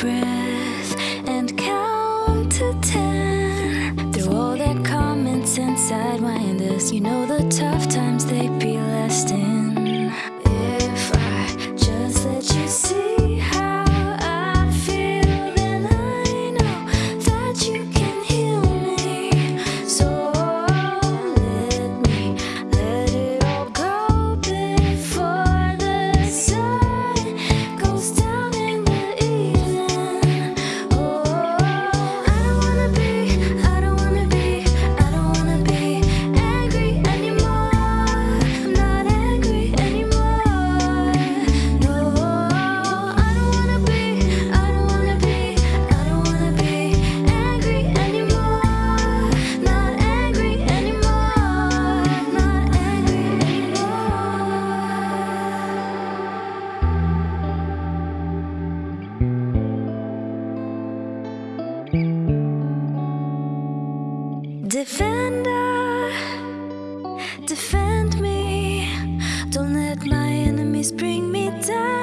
breath and count to ten. Through all their comments inside my endless You know the tough times they peel Defender, defend me. Don't let my enemies bring me down.